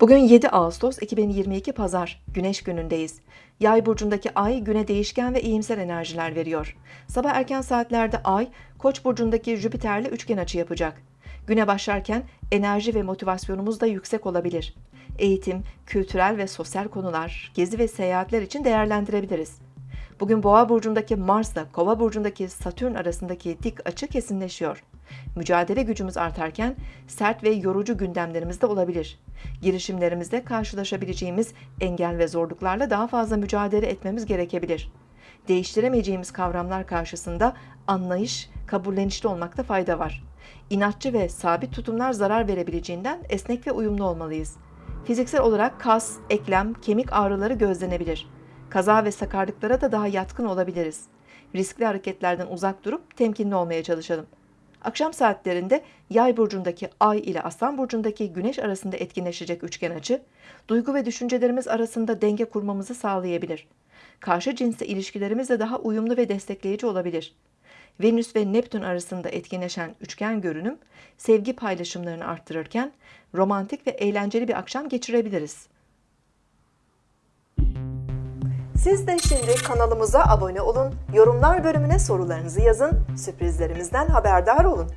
Bugün 7 Ağustos 2022 Pazar, Güneş günündeyiz. Yay burcundaki ay güne değişken ve iyimser enerjiler veriyor. Sabah erken saatlerde ay, Koç burcundaki Jüpiter'le üçgen açı yapacak. Güne başlarken enerji ve motivasyonumuz da yüksek olabilir. Eğitim, kültürel ve sosyal konular, gezi ve seyahatler için değerlendirebiliriz. Bugün Boğa burcundaki Mars'la Kova burcundaki Satürn arasındaki dik açı kesinleşiyor. Mücadele gücümüz artarken sert ve yorucu gündemlerimiz de olabilir. Girişimlerimizde karşılaşabileceğimiz engel ve zorluklarla daha fazla mücadele etmemiz gerekebilir. Değiştiremeyeceğimiz kavramlar karşısında anlayış, kabullenişli olmakta fayda var. İnatçı ve sabit tutumlar zarar verebileceğinden esnek ve uyumlu olmalıyız. Fiziksel olarak kas, eklem, kemik ağrıları gözlenebilir. Kaza ve sakarlıklara da daha yatkın olabiliriz. Riskli hareketlerden uzak durup temkinli olmaya çalışalım. Akşam saatlerinde Yay burcundaki Ay ile Aslan burcundaki Güneş arasında etkinleşecek üçgen açı, duygu ve düşüncelerimiz arasında denge kurmamızı sağlayabilir. Karşı cinsle ilişkilerimiz de daha uyumlu ve destekleyici olabilir. Venüs ve Neptün arasında etkinleşen üçgen görünüm, sevgi paylaşımlarını arttırırken romantik ve eğlenceli bir akşam geçirebiliriz. Siz de şimdi kanalımıza abone olun, yorumlar bölümüne sorularınızı yazın, sürprizlerimizden haberdar olun.